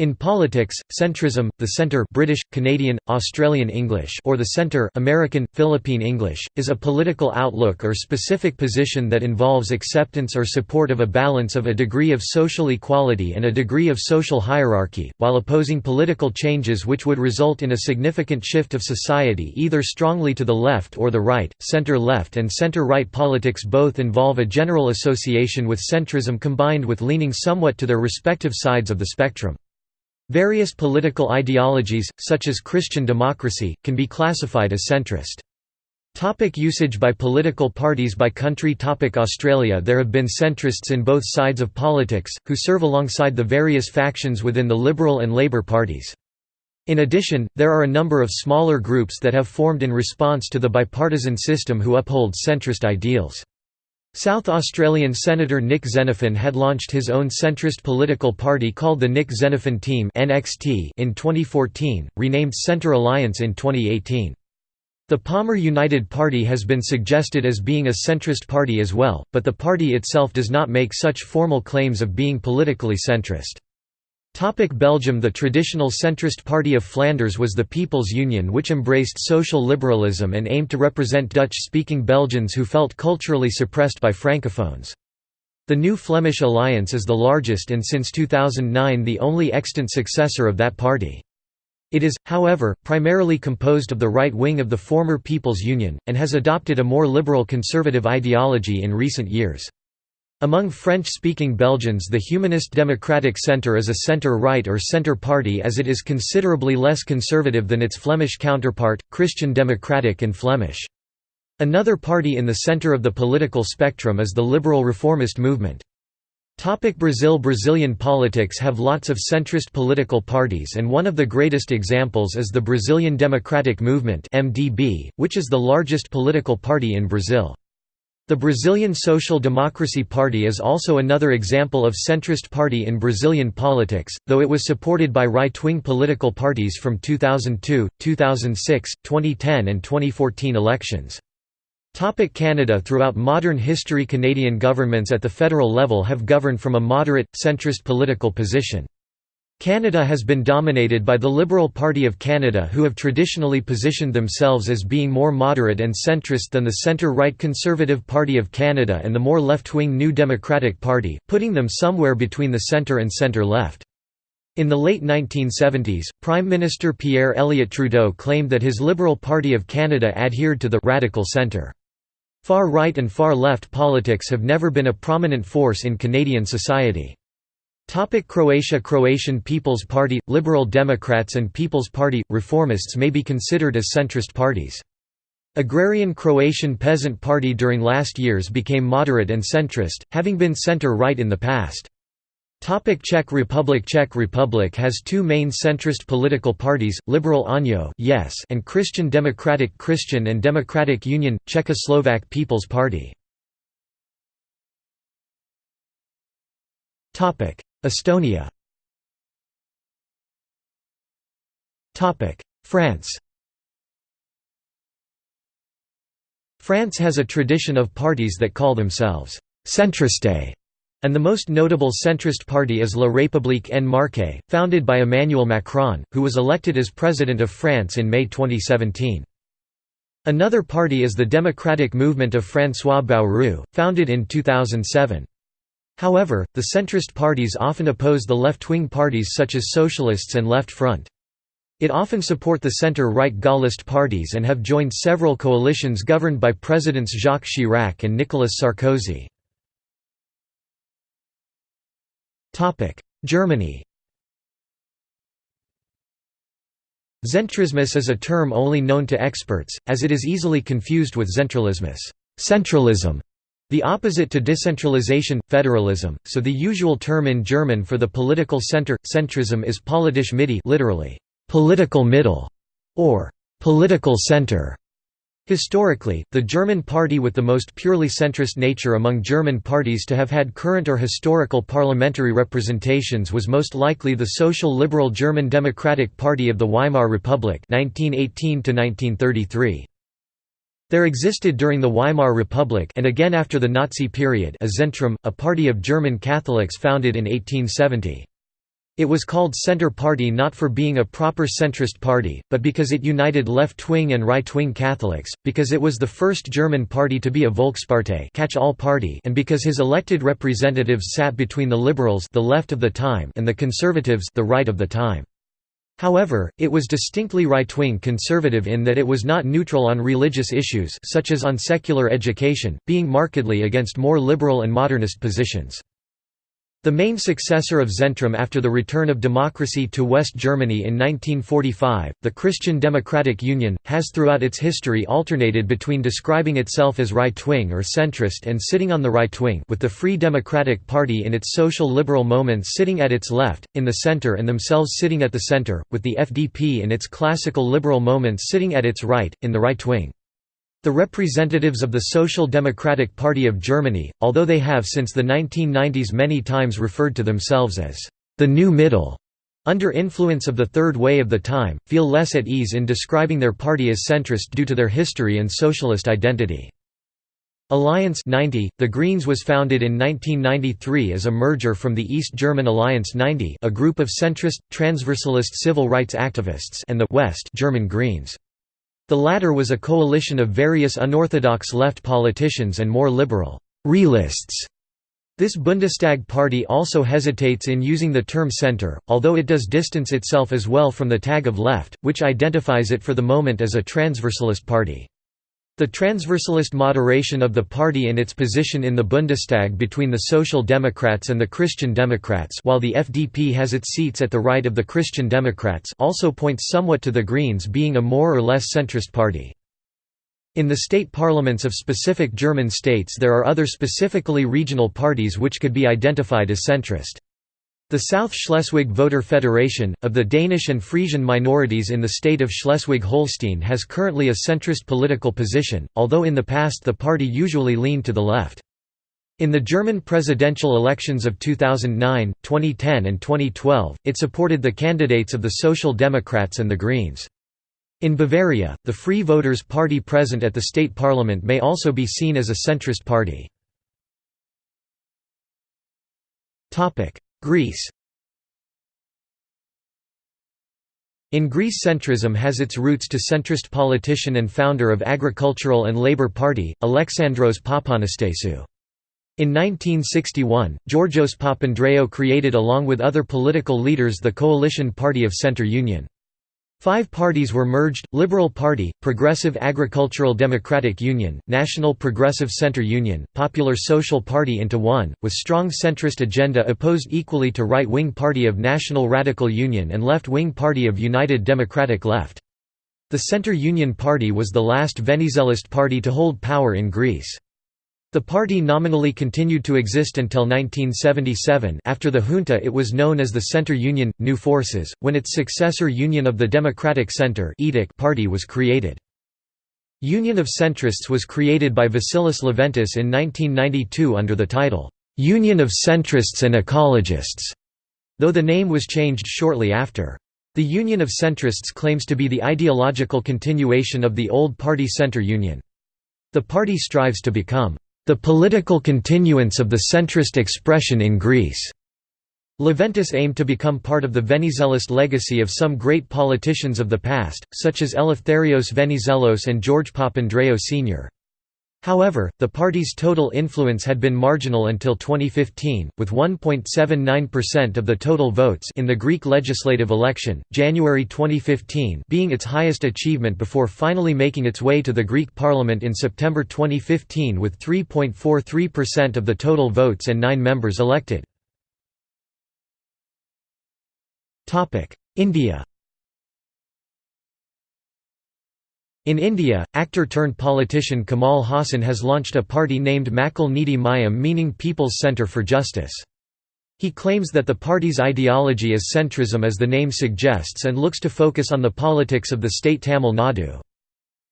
In politics, centrism, the centre British, Canadian, Australian English or the centre American, Philippine English, is a political outlook or specific position that involves acceptance or support of a balance of a degree of social equality and a degree of social hierarchy, while opposing political changes which would result in a significant shift of society either strongly to the left or the right. Centre-left and centre-right politics both involve a general association with centrism combined with leaning somewhat to their respective sides of the spectrum. Various political ideologies, such as Christian democracy, can be classified as centrist. Topic usage by political parties by country Topic Australia There have been centrists in both sides of politics, who serve alongside the various factions within the Liberal and Labour parties. In addition, there are a number of smaller groups that have formed in response to the bipartisan system who uphold centrist ideals. South Australian Senator Nick Xenophon had launched his own centrist political party called the Nick Xenophon Team in 2014, renamed Centre Alliance in 2018. The Palmer United Party has been suggested as being a centrist party as well, but the party itself does not make such formal claims of being politically centrist. Belgium The traditional centrist party of Flanders was the People's Union which embraced social liberalism and aimed to represent Dutch-speaking Belgians who felt culturally suppressed by Francophones. The New Flemish Alliance is the largest and since 2009 the only extant successor of that party. It is, however, primarily composed of the right wing of the former People's Union, and has adopted a more liberal conservative ideology in recent years. Among French-speaking Belgians the Humanist Democratic Centre is a centre-right or centre party as it is considerably less conservative than its Flemish counterpart, Christian Democratic and Flemish. Another party in the centre of the political spectrum is the liberal reformist movement. Topic Brazil Brazilian politics have lots of centrist political parties and one of the greatest examples is the Brazilian Democratic Movement MDB, which is the largest political party in Brazil. The Brazilian Social Democracy Party is also another example of centrist party in Brazilian politics, though it was supported by right-wing political parties from 2002, 2006, 2010 and 2014 elections. Topic Canada Throughout modern history Canadian governments at the federal level have governed from a moderate, centrist political position. Canada has been dominated by the Liberal Party of Canada who have traditionally positioned themselves as being more moderate and centrist than the centre-right Conservative Party of Canada and the more left-wing New Democratic Party, putting them somewhere between the centre and centre-left. In the late 1970s, Prime Minister Pierre Elliott Trudeau claimed that his Liberal Party of Canada adhered to the «radical centre». Far-right and far-left politics have never been a prominent force in Canadian society. Topic Croatia Croatian People's Party, Liberal Democrats and People's Party, Reformists may be considered as centrist parties. Agrarian Croatian Peasant Party during last years became moderate and centrist, having been center-right in the past. Topic Czech Republic Czech Republic has two main centrist political parties, Liberal ANO yes and Christian Democratic Christian and Democratic Union, Czechoslovak People's Party. Estonia France France has a tradition of parties that call themselves «centriste», and the most notable centrist party is La République en Marche, founded by Emmanuel Macron, who was elected as President of France in May 2017. Another party is the Democratic Movement of François Bayrou, founded in 2007. However, the centrist parties often oppose the left-wing parties such as Socialists and Left Front. It often support the center-right Gaullist parties and have joined several coalitions governed by Presidents Jacques Chirac and Nicolas Sarkozy. Germany Zentrismus is a term only known to experts, as it is easily confused with zentralismus centralism", the opposite to decentralization, federalism, so the usual term in German for the political center, centrism is politisch Mitte literally, political middle, or political center. Historically, the German party with the most purely centrist nature among German parties to have had current or historical parliamentary representations was most likely the social liberal German Democratic Party of the Weimar Republic 1918 1933. There existed during the Weimar Republic and again after the Nazi period a Zentrum, a party of German Catholics founded in 1870. It was called Centre Party not for being a proper centrist party, but because it united left-wing and right-wing Catholics, because it was the first German party to be a Volkspartei catch-all party and because his elected representatives sat between the liberals the left of the time and the conservatives the right of the time. However, it was distinctly right-wing conservative in that it was not neutral on religious issues such as on secular education, being markedly against more liberal and modernist positions. The main successor of Zentrum after the return of democracy to West Germany in 1945, the Christian Democratic Union, has throughout its history alternated between describing itself as right-wing or centrist and sitting on the right wing with the Free Democratic Party in its social liberal moments sitting at its left, in the center and themselves sitting at the center, with the FDP in its classical liberal moments sitting at its right, in the right wing. The representatives of the Social Democratic Party of Germany, although they have since the 1990s many times referred to themselves as the New Middle, under influence of the Third Way of the time, feel less at ease in describing their party as centrist due to their history and socialist identity. Alliance 90, The Greens was founded in 1993 as a merger from the East German Alliance 90 a group of centrist, transversalist civil rights activists and the West German Greens. The latter was a coalition of various unorthodox left politicians and more liberal realists. This Bundestag party also hesitates in using the term center, although it does distance itself as well from the tag of left, which identifies it for the moment as a transversalist party. The transversalist moderation of the party and its position in the Bundestag between the Social Democrats and the Christian Democrats while the FDP has its seats at the right of the Christian Democrats also points somewhat to the Greens being a more or less centrist party. In the state parliaments of specific German states there are other specifically regional parties which could be identified as centrist. The South Schleswig Voter Federation, of the Danish and Frisian minorities in the state of Schleswig-Holstein has currently a centrist political position, although in the past the party usually leaned to the left. In the German presidential elections of 2009, 2010 and 2012, it supported the candidates of the Social Democrats and the Greens. In Bavaria, the Free Voters Party present at the state parliament may also be seen as a centrist party. Greece In Greece centrism has its roots to centrist politician and founder of Agricultural and Labour Party, Alexandros Papanastasiou. In 1961, Georgios Papandreou created along with other political leaders the coalition party of Centre Union. Five parties were merged, Liberal Party, Progressive Agricultural Democratic Union, National Progressive Centre Union, Popular Social Party into one, with strong centrist agenda opposed equally to right-wing Party of National Radical Union and left-wing Party of United Democratic Left. The Centre Union Party was the last Venizelist party to hold power in Greece. The party nominally continued to exist until 1977 after the junta it was known as the Centre Union – New Forces, when its successor Union of the Democratic Centre party was created. Union of Centrists was created by Vasilis Leventis in 1992 under the title, "'Union of Centrists and Ecologists", though the name was changed shortly after. The Union of Centrists claims to be the ideological continuation of the old party Centre Union. The party strives to become the political continuance of the centrist expression in Greece. Leventis aimed to become part of the Venizelist legacy of some great politicians of the past, such as Eleftherios Venizelos and George Papandreou Sr. However, the party's total influence had been marginal until 2015, with 1.79% of the total votes in the Greek legislative election, January 2015 being its highest achievement before finally making its way to the Greek parliament in September 2015 with 3.43% of the total votes and nine members elected. India In India, actor-turned-politician Kamal Haasan has launched a party named Makkal Neeti Mayam meaning People's Centre for Justice. He claims that the party's ideology is centrism as the name suggests and looks to focus on the politics of the state Tamil Nadu.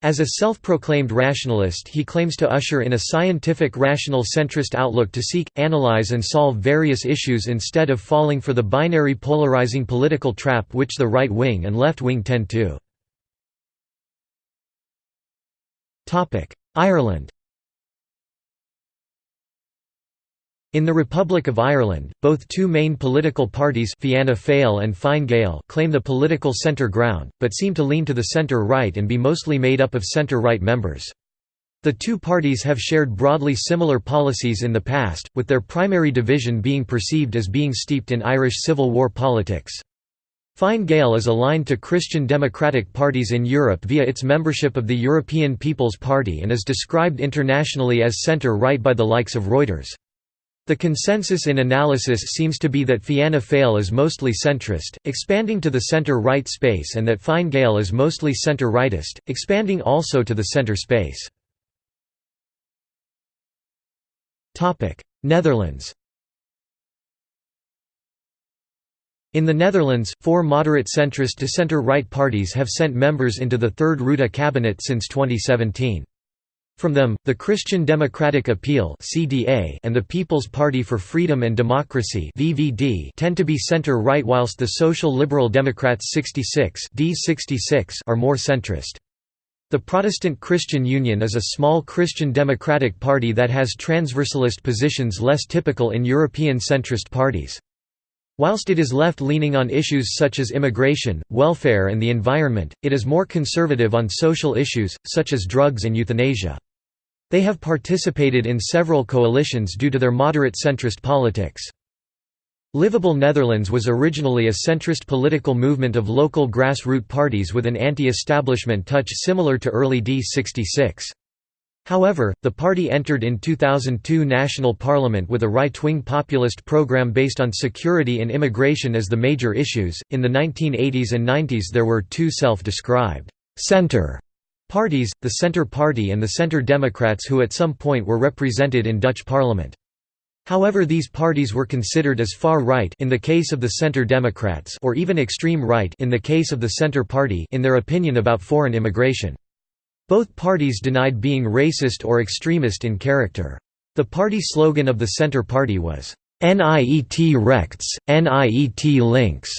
As a self-proclaimed rationalist he claims to usher in a scientific rational centrist outlook to seek, analyze and solve various issues instead of falling for the binary polarizing political trap which the right wing and left wing tend to. Ireland In the Republic of Ireland, both two main political parties Fianna Fáil and Fine Gael claim the political centre ground, but seem to lean to the centre-right and be mostly made up of centre-right members. The two parties have shared broadly similar policies in the past, with their primary division being perceived as being steeped in Irish Civil War politics. Fine Gael is aligned to Christian democratic parties in Europe via its membership of the European People's Party and is described internationally as centre-right by the likes of Reuters. The consensus in analysis seems to be that Fianna Fáil is mostly centrist, expanding to the centre-right space and that Fine Gael is mostly centre-rightist, expanding also to the centre space. Netherlands In the Netherlands, four moderate centrist to centre-right parties have sent members into the Third Rutte cabinet since 2017. From them, the Christian Democratic Appeal and the People's Party for Freedom and Democracy tend to be centre-right whilst the Social Liberal Democrats 66 are more centrist. The Protestant Christian Union is a small Christian democratic party that has transversalist positions less typical in European centrist parties. Whilst it is left-leaning on issues such as immigration, welfare and the environment, it is more conservative on social issues, such as drugs and euthanasia. They have participated in several coalitions due to their moderate centrist politics. Livable Netherlands was originally a centrist political movement of local grassroots parties with an anti-establishment touch similar to early D66. However, the party entered in 2002 national parliament with a right-wing populist program based on security and immigration as the major issues. In the 1980s and 90s there were two self-described center Parties, the Centre Party and the Centre Democrats who at some point were represented in Dutch parliament. However these parties were considered as far right in the case of the Centre Democrats or even extreme right in the case of the Centre Party in their opinion about foreign immigration. Both parties denied being racist or extremist in character. The party slogan of the Centre Party was, "'NIET rechts, NIET links'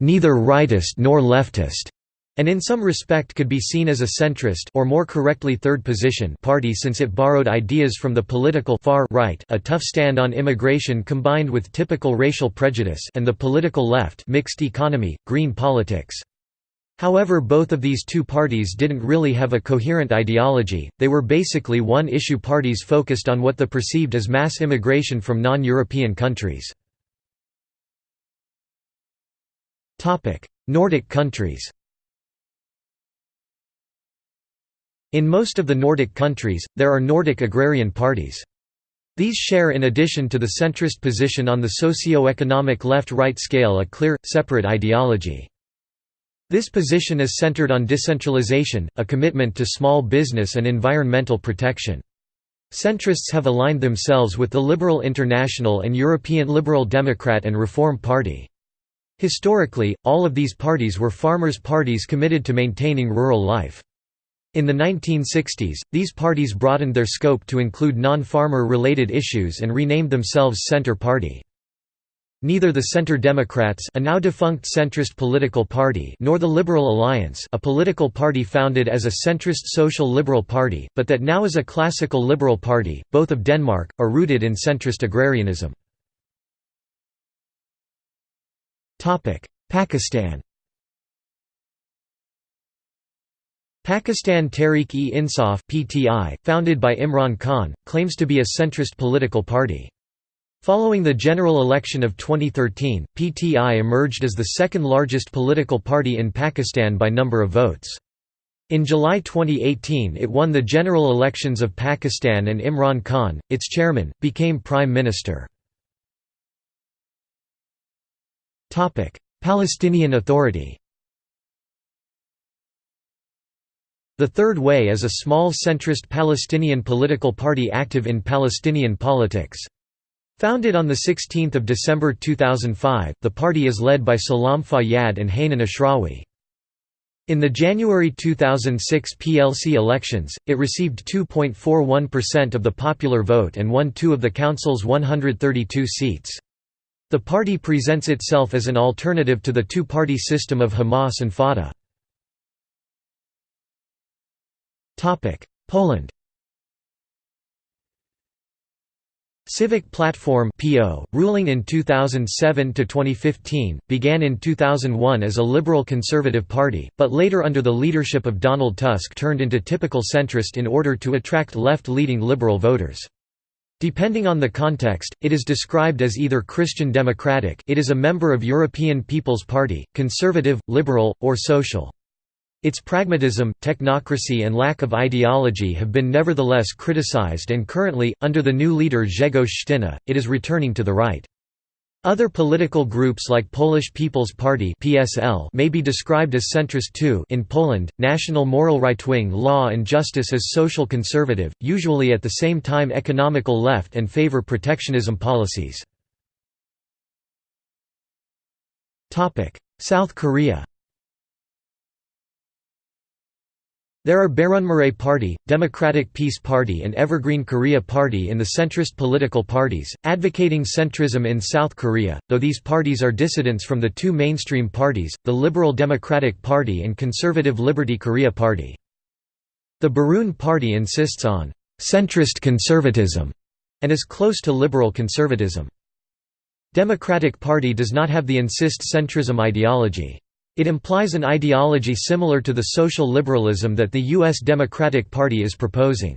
neither rightist nor leftist' and in some respect could be seen as a centrist or more correctly third position party since it borrowed ideas from the political far right a tough stand on immigration combined with typical racial prejudice and the political left mixed economy, green politics. However both of these two parties didn't really have a coherent ideology, they were basically one-issue parties focused on what the perceived as mass immigration from non-European countries. Nordic countries In most of the Nordic countries, there are Nordic agrarian parties. These share in addition to the centrist position on the socio-economic left-right scale a clear, separate ideology. This position is centered on decentralization, a commitment to small business and environmental protection. Centrists have aligned themselves with the Liberal International and European Liberal Democrat and Reform Party. Historically, all of these parties were farmers' parties committed to maintaining rural life. In the 1960s, these parties broadened their scope to include non-farmer related issues and renamed themselves Centre Party. Neither the Centre Democrats a now defunct centrist political party nor the Liberal Alliance a political party founded as a centrist social liberal party, but that now is a classical liberal party, both of Denmark, are rooted in centrist agrarianism. Pakistan Pakistan Tehreek-e-Insaf (PTI), founded by Imran Khan, claims to be a centrist political party. Following the general election of 2013, PTI emerged as the second largest political party in Pakistan by number of votes. In July 2018 it won the general elections of Pakistan and Imran Khan, its chairman, became Prime Minister. Palestinian Authority The Third Way is a small centrist Palestinian political party active in Palestinian politics. Founded on 16 December 2005, the party is led by Salam Fayyad and Hanan Ashrawi. In the January 2006 PLC elections, it received 2.41% of the popular vote and won two of the council's 132 seats. The party presents itself as an alternative to the two-party system of Hamas and Fatah. Poland Civic Platform (PO), ruling in 2007 to 2015, began in 2001 as a liberal conservative party, but later under the leadership of Donald Tusk turned into typical centrist in order to attract left-leaning liberal voters. Depending on the context, it is described as either Christian Democratic it is a member of European People's Party, conservative, liberal, or social. Its pragmatism, technocracy and lack of ideology have been nevertheless criticized and currently, under the new leader Grzegorz it is returning to the right. Other political groups like Polish People's Party (PSL) may be described as centrist too. In Poland, National Moral Right-wing Law and Justice is social conservative, usually at the same time economical left and favor protectionism policies. Topic: South Korea. There are Bareunmirae Party, Democratic Peace Party and Evergreen Korea Party in the centrist political parties, advocating centrism in South Korea, though these parties are dissidents from the two mainstream parties, the Liberal Democratic Party and Conservative Liberty Korea Party. The Bareun Party insists on «centrist conservatism» and is close to liberal conservatism. Democratic Party does not have the insist centrism ideology. It implies an ideology similar to the social liberalism that the U.S. Democratic Party is proposing.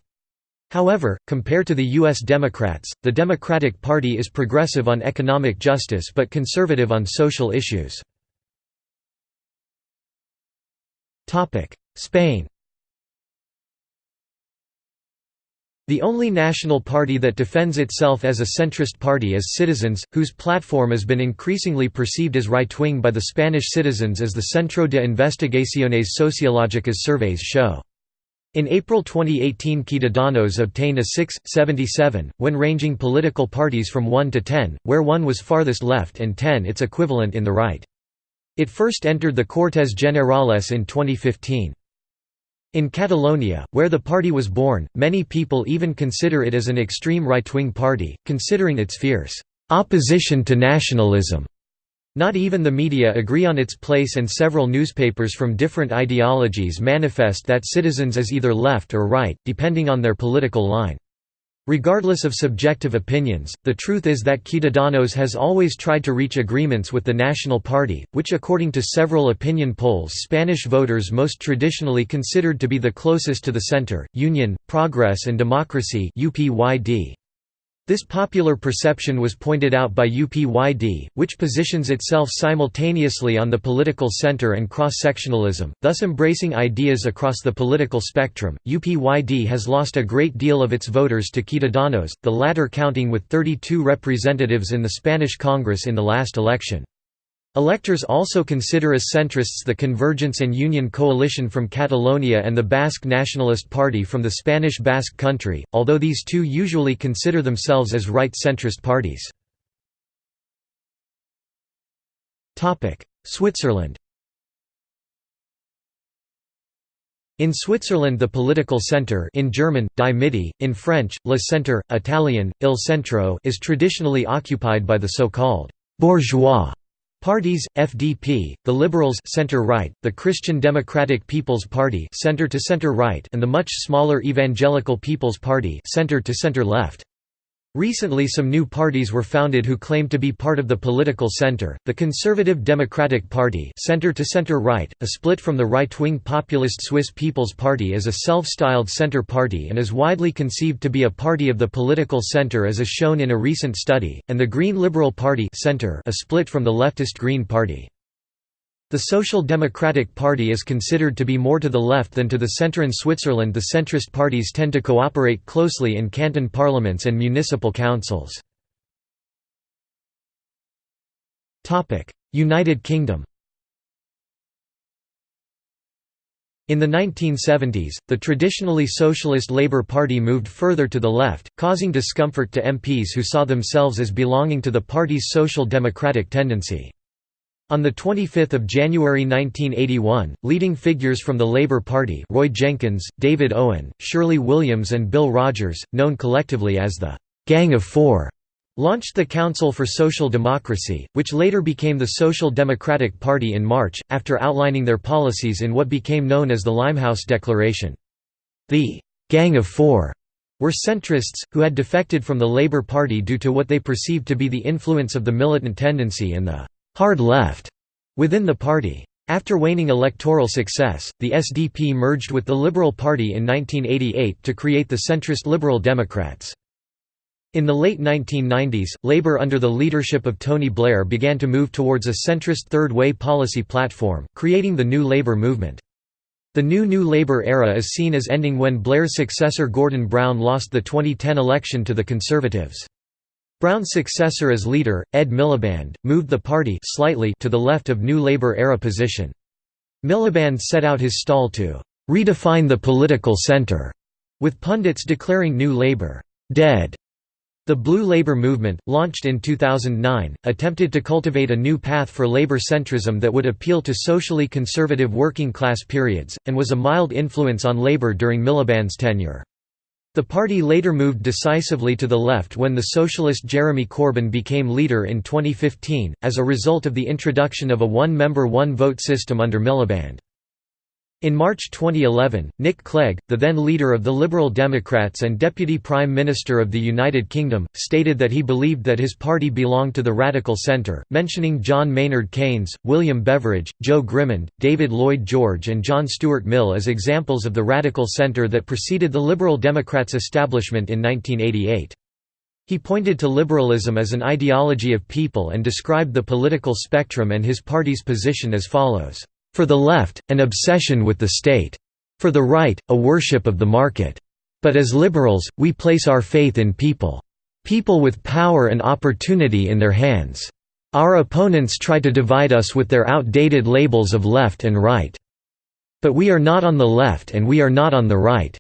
However, compared to the U.S. Democrats, the Democratic Party is progressive on economic justice but conservative on social issues. Spain The only national party that defends itself as a centrist party is Citizens, whose platform has been increasingly perceived as right-wing by the Spanish citizens as the Centro de Investigaciones Sociológicas surveys show. In April 2018 Ciudadanos obtained a 6.77, when ranging political parties from 1 to 10, where 1 was farthest left and 10 its equivalent in the right. It first entered the Cortes Generales in 2015. In Catalonia, where the party was born, many people even consider it as an extreme right-wing party, considering its fierce opposition to nationalism. Not even the media agree on its place and several newspapers from different ideologies manifest that citizens is either left or right, depending on their political line. Regardless of subjective opinions, the truth is that Ciudadanos has always tried to reach agreements with the National Party, which according to several opinion polls Spanish voters most traditionally considered to be the closest to the center, Union, Progress and Democracy UPYD. This popular perception was pointed out by UPYD, which positions itself simultaneously on the political center and cross-sectionalism, thus embracing ideas across the political spectrum. UPYD has lost a great deal of its voters to Ciudadanos, the latter counting with 32 representatives in the Spanish Congress in the last election. Electors also consider as centrists the Convergence and Union coalition from Catalonia and the Basque Nationalist Party from the Spanish Basque Country, although these two usually consider themselves as right-centrist parties. Switzerland In Switzerland the political centre in German, Die Mitte, in French, Le Centre, Italian, Il Centro is traditionally occupied by the so-called «bourgeois» Parties, FDP, the Liberals center-right, the Christian Democratic People's Party center to center-right and the much smaller Evangelical People's Party center to center-left. Recently some new parties were founded who claim to be part of the political center, the Conservative Democratic Party center to center-right, a split from the right-wing populist Swiss People's Party is a self-styled center party and is widely conceived to be a party of the political center as is shown in a recent study, and the Green Liberal Party center a split from the leftist Green Party. The Social Democratic Party is considered to be more to the left than to the centre in Switzerland the centrist parties tend to cooperate closely in canton parliaments and municipal councils. United Kingdom In the 1970s, the traditionally socialist Labour Party moved further to the left, causing discomfort to MPs who saw themselves as belonging to the party's social democratic tendency. On 25 January 1981, leading figures from the Labour Party Roy Jenkins, David Owen, Shirley Williams and Bill Rodgers, known collectively as the «Gang of Four, launched the Council for Social Democracy, which later became the Social Democratic Party in March, after outlining their policies in what became known as the Limehouse Declaration. The «Gang of Four» were centrists, who had defected from the Labour Party due to what they perceived to be the influence of the militant tendency and the «hard left» within the party. After waning electoral success, the SDP merged with the Liberal Party in 1988 to create the centrist Liberal Democrats. In the late 1990s, Labour under the leadership of Tony Blair began to move towards a centrist Third Way policy platform, creating the New Labour movement. The new New Labour era is seen as ending when Blair's successor Gordon Brown lost the 2010 election to the Conservatives. Brown's successor as leader, Ed Miliband, moved the party slightly to the left of New Labour era position. Miliband set out his stall to redefine the political centre, with pundits declaring New Labour dead the Blue Labour movement, launched in 2009, attempted to cultivate a new path for Labour centrism that would appeal to socially conservative working-class periods, and was a mild influence on Labour during Miliband's tenure. The party later moved decisively to the left when the socialist Jeremy Corbyn became leader in 2015, as a result of the introduction of a one-member one-vote system under Miliband. In March 2011, Nick Clegg, the then leader of the Liberal Democrats and Deputy Prime Minister of the United Kingdom, stated that he believed that his party belonged to the radical centre, mentioning John Maynard Keynes, William Beveridge, Joe Grimond, David Lloyd George and John Stuart Mill as examples of the radical centre that preceded the Liberal Democrats' establishment in 1988. He pointed to liberalism as an ideology of people and described the political spectrum and his party's position as follows. For the left, an obsession with the state. For the right, a worship of the market. But as liberals, we place our faith in people. People with power and opportunity in their hands. Our opponents try to divide us with their outdated labels of left and right. But we are not on the left and we are not on the right.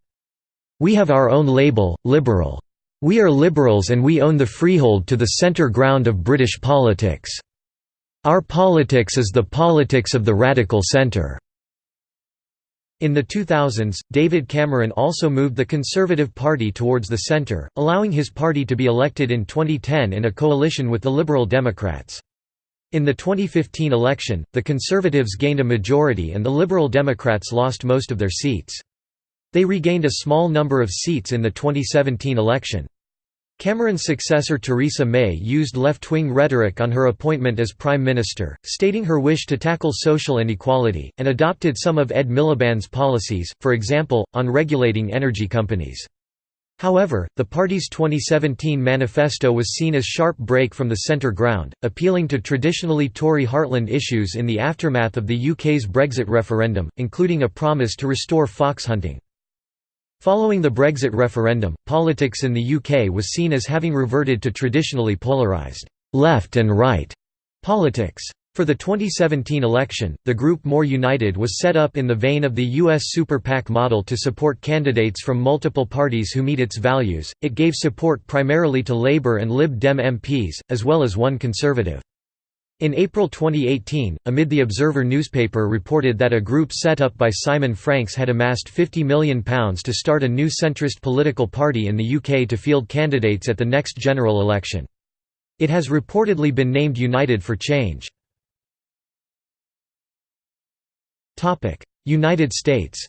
We have our own label, liberal. We are liberals and we own the freehold to the centre ground of British politics. Our politics is the politics of the radical center. In the 2000s, David Cameron also moved the Conservative Party towards the centre, allowing his party to be elected in 2010 in a coalition with the Liberal Democrats. In the 2015 election, the Conservatives gained a majority and the Liberal Democrats lost most of their seats. They regained a small number of seats in the 2017 election. Cameron's successor Theresa May used left-wing rhetoric on her appointment as Prime Minister, stating her wish to tackle social inequality, and adopted some of Ed Miliband's policies, for example, on regulating energy companies. However, the party's 2017 manifesto was seen as sharp break from the centre ground, appealing to traditionally Tory heartland issues in the aftermath of the UK's Brexit referendum, including a promise to restore fox hunting. Following the Brexit referendum, politics in the UK was seen as having reverted to traditionally polarised left and right politics. For the 2017 election, the group More United was set up in the vein of the U.S. Super PAC model to support candidates from multiple parties who meet its values. It gave support primarily to Labour and Lib Dem MPs, as well as one Conservative. In April 2018, amid the Observer newspaper reported that a group set up by Simon Franks had amassed £50 million to start a new centrist political party in the UK to field candidates at the next general election. It has reportedly been named United for Change. United States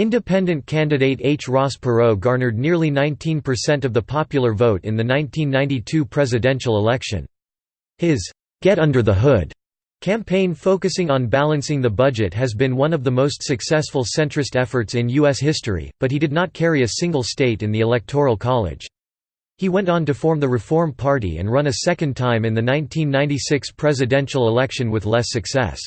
Independent candidate H. Ross Perot garnered nearly 19% of the popular vote in the 1992 presidential election. His, "'Get Under the Hood' campaign focusing on balancing the budget has been one of the most successful centrist efforts in U.S. history, but he did not carry a single state in the Electoral College. He went on to form the Reform Party and run a second time in the 1996 presidential election with less success.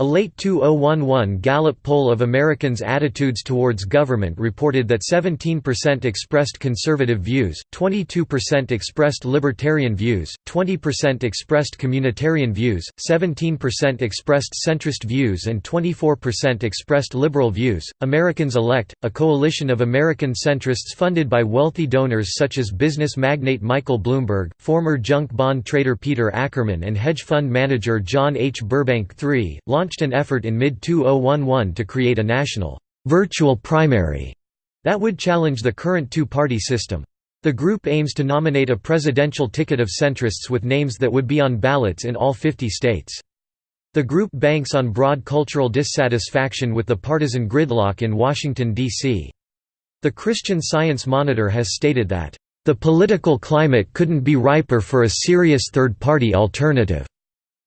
A late 2011 Gallup poll of Americans' attitudes towards government reported that 17% expressed conservative views, 22% expressed libertarian views, 20% expressed communitarian views, 17% expressed centrist views, and 24% expressed liberal views. Americans Elect, a coalition of American centrists funded by wealthy donors such as business magnate Michael Bloomberg, former junk bond trader Peter Ackerman, and hedge fund manager John H. Burbank III, launched launched an effort in mid-2011 to create a national virtual primary that would challenge the current two-party system. The group aims to nominate a presidential ticket of centrists with names that would be on ballots in all 50 states. The group banks on broad cultural dissatisfaction with the partisan gridlock in Washington, D.C. The Christian Science Monitor has stated that, "...the political climate couldn't be riper for a serious third-party alternative,"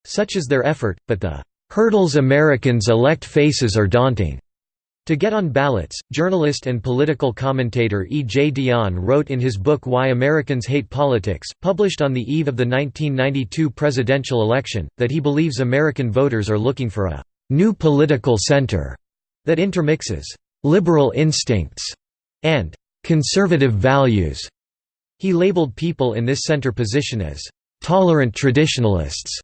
such as their effort, but the "...hurdles Americans elect faces are daunting." To get on ballots, journalist and political commentator E. J. Dionne wrote in his book Why Americans Hate Politics, published on the eve of the 1992 presidential election, that he believes American voters are looking for a «new political center» that intermixes «liberal instincts» and «conservative values». He labeled people in this center position as «tolerant traditionalists»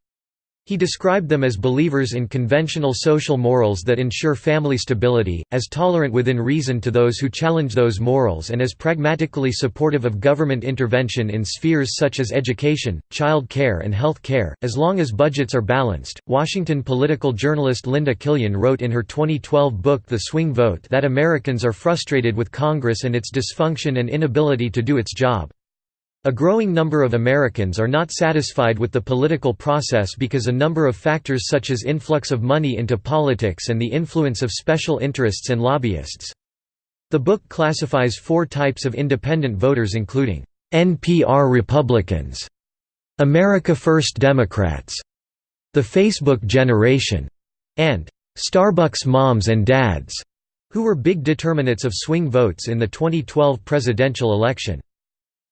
He described them as believers in conventional social morals that ensure family stability, as tolerant within reason to those who challenge those morals and as pragmatically supportive of government intervention in spheres such as education, child care and health care, as long as budgets are balanced. Washington political journalist Linda Killian wrote in her 2012 book The Swing Vote that Americans are frustrated with Congress and its dysfunction and inability to do its job. A growing number of Americans are not satisfied with the political process because a number of factors such as influx of money into politics and the influence of special interests and lobbyists. The book classifies four types of independent voters including NPR Republicans, America First Democrats, the Facebook generation, and Starbucks moms and dads, who were big determinants of swing votes in the 2012 presidential election.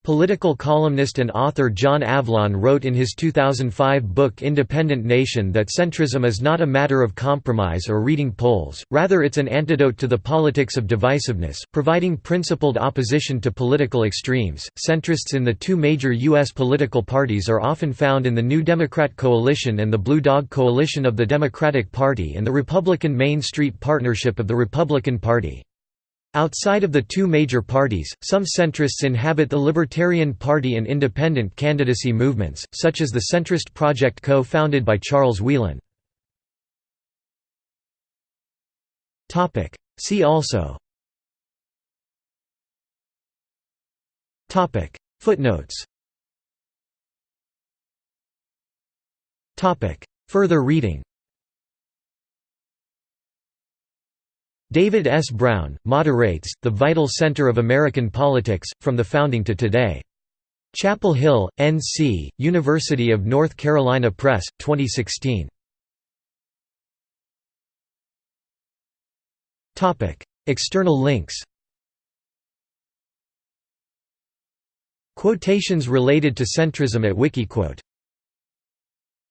Political columnist and author John Avlon wrote in his 2005 book Independent Nation that centrism is not a matter of compromise or reading polls, rather it's an antidote to the politics of divisiveness, providing principled opposition to political extremes. Centrists in the two major U.S. political parties are often found in the New Democrat Coalition and the Blue Dog Coalition of the Democratic Party and the Republican Main Street Partnership of the Republican Party. Outside of the two major parties, some centrists inhabit the Libertarian Party and independent candidacy movements, such as the Centrist Project co-founded by Charles Wheelan. See also. Footnotes. Further reading David S. Brown, Moderates, The Vital Center of American Politics, From the Founding to Today. Chapel Hill, N.C., University of North Carolina Press, 2016. External links Quotations related to centrism at Wikiquote